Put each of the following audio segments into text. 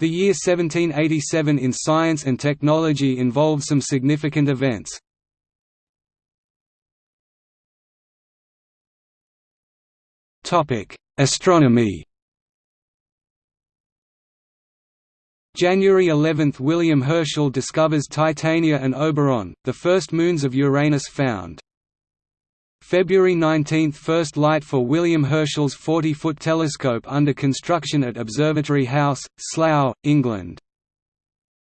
The year 1787 in science and technology involved some significant events. Astronomy January 11 – William Herschel discovers Titania and Oberon, the first moons of Uranus found. February 19 – First light for William Herschel's 40-foot telescope under construction at Observatory House, Slough, England.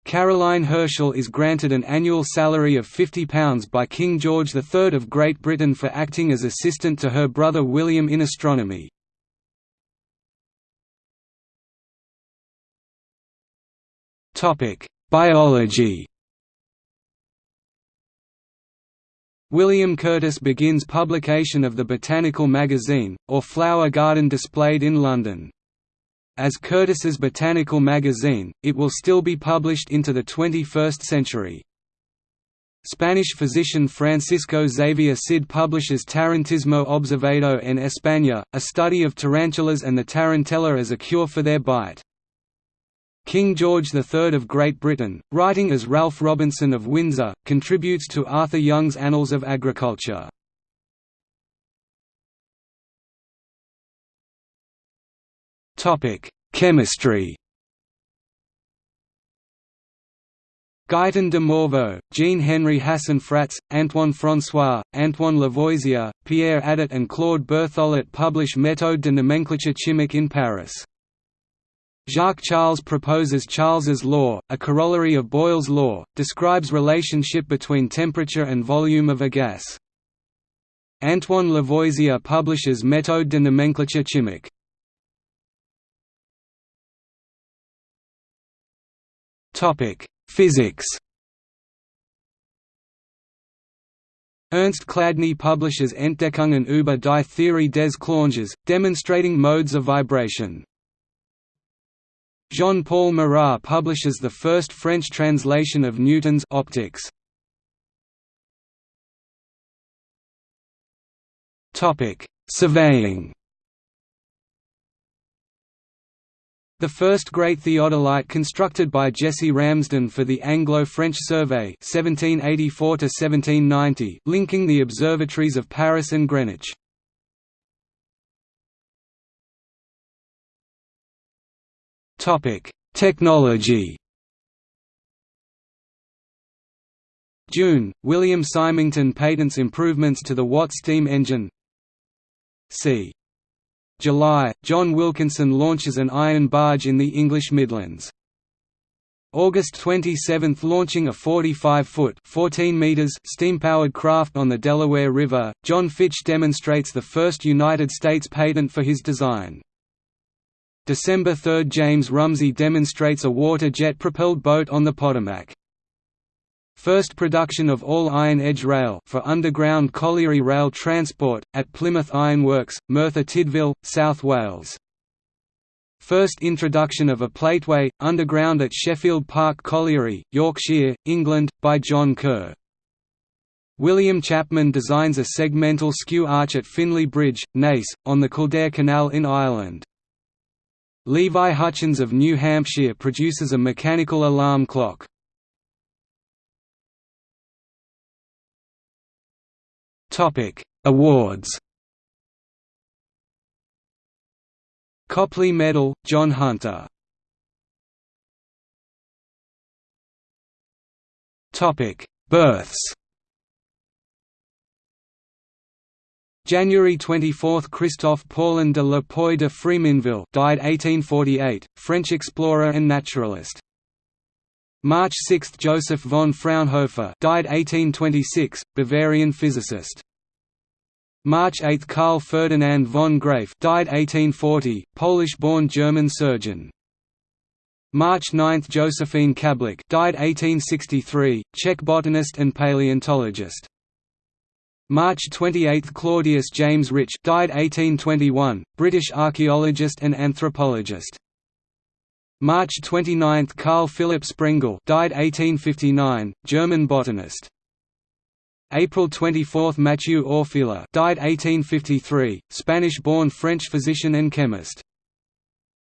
Caroline Herschel is granted an annual salary of £50 by King George III of Great Britain for acting as assistant to her brother William in astronomy. Biology William Curtis begins publication of the Botanical Magazine, or Flower Garden displayed in London. As Curtis's Botanical Magazine, it will still be published into the 21st century. Spanish physician Francisco Xavier Cid publishes Tarantismo Observado en España, a study of tarantulas and the tarantella as a cure for their bite. King George III of Great Britain, writing as Ralph Robinson of Windsor, contributes to Arthur Young's Annals of Agriculture. Chemistry Guyton de Morveau, Jean-Henri Hassenfratz, Antoine François, Antoine Lavoisier, Pierre Adet and Claude Berthollet publish Méthode de nomenclature chimique in Paris. Jacques Charles proposes Charles's law, a corollary of Boyle's law, describes relationship between temperature and volume of a gas. Antoine Lavoisier publishes Méthode de nomenclature chimique. Topic: Physics. Ernst Chladni publishes Entdeckungen über die Theorie des Klanges, demonstrating modes of vibration. Jean-Paul Marat publishes the first French translation of Newton's Optics. Topic: Surveying. The first great theodolite constructed by Jesse Ramsden for the Anglo-French Survey (1784–1790), linking the observatories of Paris and Greenwich. Topic: Technology. June, William Symington patents improvements to the Watt steam engine. C. July, John Wilkinson launches an iron barge in the English Midlands. August 27 – Launching a 45-foot steam-powered craft on the Delaware River, John Fitch demonstrates the first United States patent for his design. December 3 – James Rumsey demonstrates a water jet-propelled boat on the Potomac. First production of all-iron edge rail for underground colliery rail transport, at Plymouth Iron Works, Merthyr Tydfil, South Wales. First introduction of a plateway, underground at Sheffield Park Colliery, Yorkshire, England, by John Curr. William Chapman designs a segmental skew arch at Finlay Bridge, Naas, on the Kildare Canal in Ireland. Levi Hutchins of New Hampshire produces a mechanical alarm clock. Topic: Awards Copley Medal, John Hunter. Topic: Births January 24 – Christophe Paulin de la Poix de Fréminville died 1848, French explorer and naturalist. March 6 – Joseph von Fraunhofer died 1826, Bavarian physicist. March 8 – Karl Ferdinand von Graefe died 1840, Polish-born German surgeon. March 9 – Josephine Kablick died 1863, Czech botanist and paleontologist. March 28 – Claudius James Rich died 1821, British archaeologist and anthropologist. March 29 – Carl Philipp Sprengel died 1859, German botanist. April 24 – Mathieu Orfila died 1853, Spanish-born French physician and chemist.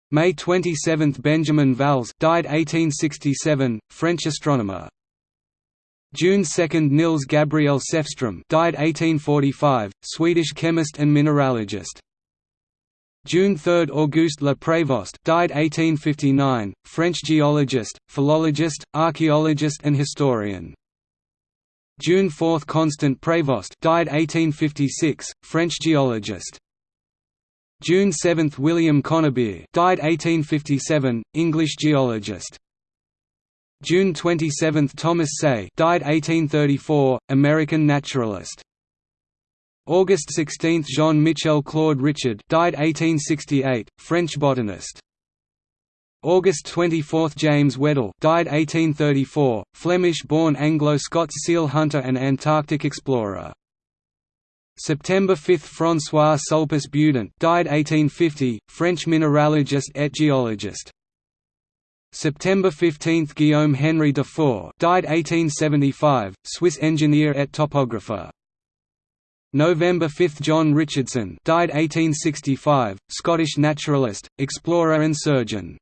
May 27 – Benjamin Valz died 1867, French astronomer. June 2 – Nils Gabriel Sefström died 1845, Swedish chemist and mineralogist. June 3 – Auguste Le Prévost died 1859, French geologist, philologist, archaeologist and historian. June 4 – Constant Prévost died 1856, French geologist. June 7 – William Conybeare died 1857, English geologist. June 27 – Thomas Say died 1834, American naturalist. August 16 – Jean-Michel Claude Richard died 1868, French botanist. August 24 – James Weddell died 1834, Flemish-born Anglo-Scots seal hunter and Antarctic explorer. September 5 – François Sulpice Beudant died 1850, French mineralogist et géologist. September 15 – Guillaume Henry Dufour died 1875, Swiss engineer et topographer. November 5 – John Richardson died 1865, Scottish naturalist, explorer and surgeon.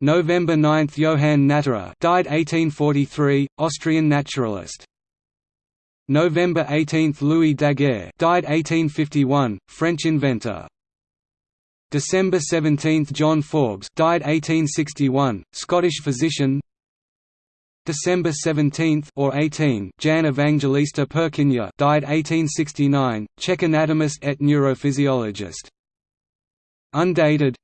November 9 – Johann Natterer died 1843, Austrian naturalist. November 18 – Louis Daguerre died 1851, French inventor. December 17 – John Forbes died 1861, Scottish physician December 17 or 18 Jan Evangelista Purkinje died 1869, Czech anatomist et neurophysiologist. Undated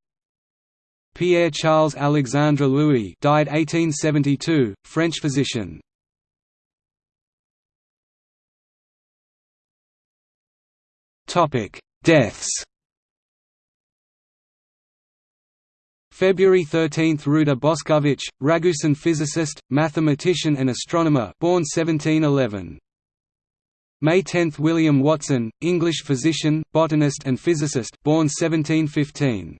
Pierre Charles Alexandre Louis died 1872, French physician. Topic: Deaths. February 13 – Ruđer Bošković, Ragusan physicist, mathematician and astronomer born 1711. May 10 – William Watson, English physician, botanist and physicist born 1715.